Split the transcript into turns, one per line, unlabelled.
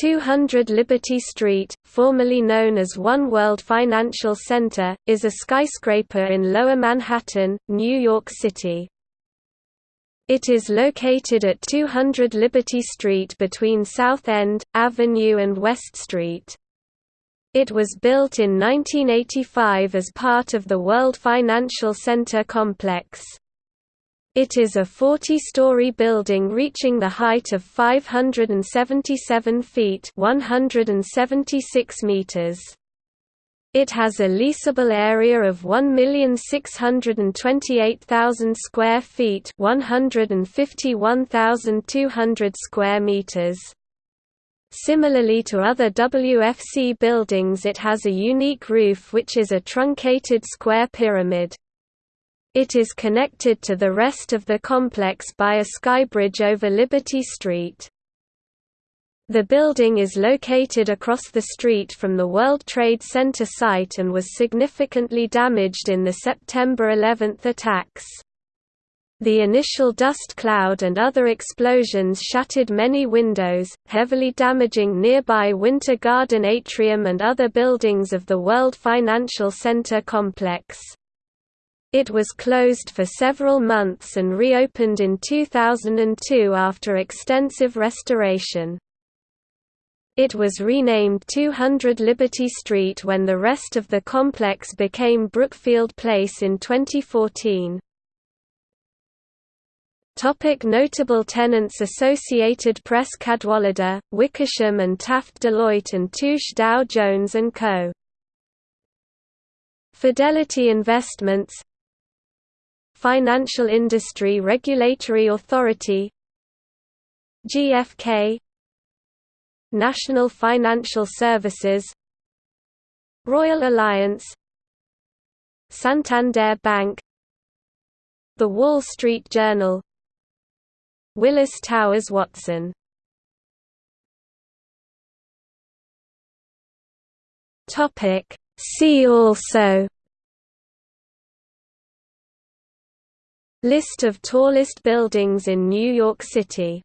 200 Liberty Street, formerly known as One World Financial Center, is a skyscraper in Lower Manhattan, New York City. It is located at 200 Liberty Street between South End, Avenue and West Street. It was built in 1985 as part of the World Financial Center complex. It is a 40-story building reaching the height of 577 feet 176 meters. It has a leasable area of 1,628,000 square feet 151,200 square meters. Similarly to other WFC buildings it has a unique roof which is a truncated square pyramid. It is connected to the rest of the complex by a skybridge over Liberty Street. The building is located across the street from the World Trade Center site and was significantly damaged in the September 11 attacks. The initial dust cloud and other explosions shattered many windows, heavily damaging nearby Winter Garden atrium and other buildings of the World Financial Center complex. It was closed for several months and reopened in 2002 after extensive restoration. It was renamed 200 Liberty Street when the rest of the complex became Brookfield Place in 2014. Topic notable tenants Associated Press Cadwalader, Wickersham and Taft Deloitte and Touche Dow Jones & Co. Fidelity Investments Financial Industry Regulatory Authority GFK National Financial Services Royal Alliance Santander Bank The Wall Street Journal Willis Towers Watson. See also List of tallest buildings in New York City